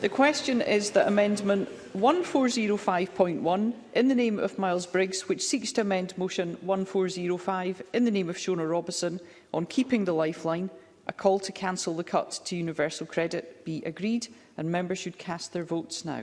The question is that Amendment 1405.1, in the name of Miles Briggs, which seeks to amend Motion 1405 in the name of Shona Robison on keeping the lifeline, a call to cancel the cut to universal credit, be agreed, and members should cast their votes now.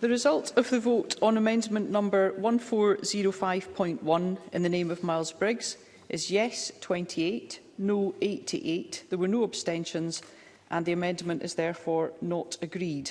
The result of the vote on amendment number 1405.1 in the name of Miles Briggs is yes 28, no 88. There were no abstentions and the amendment is therefore not agreed.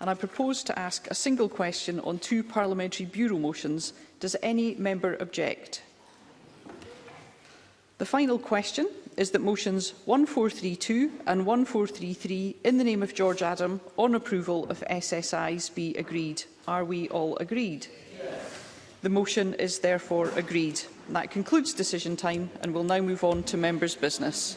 and I propose to ask a single question on two parliamentary bureau motions. Does any member object? The final question is that motions 1432 and 1433 in the name of George Adam on approval of SSIs be agreed. Are we all agreed? Yes. The motion is therefore agreed. That concludes decision time and we'll now move on to members' business.